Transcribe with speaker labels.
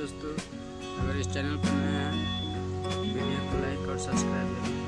Speaker 1: दोस्तों अगर इस चैनल पर नए हैं वीडियो को लाइक और सब्सक्राइब करें।